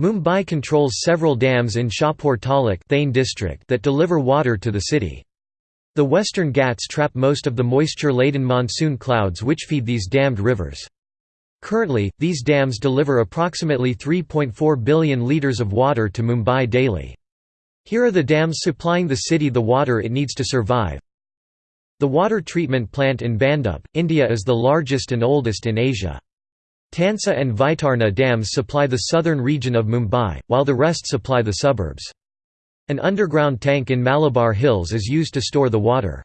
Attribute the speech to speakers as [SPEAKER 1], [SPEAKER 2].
[SPEAKER 1] Mumbai controls several dams in Shahpur Taluk Thane district that deliver water to the city. The Western Ghats trap most of the moisture-laden monsoon clouds which feed these dammed rivers. Currently, these dams deliver approximately 3.4 billion litres of water to Mumbai daily. Here are the dams supplying the city the water it needs to survive. The water treatment plant in Bhandup, India is the largest and oldest in Asia. Tansa and Vaitarna dams supply the southern region of Mumbai, while the rest supply the suburbs. An underground tank in Malabar Hills is used to store the water.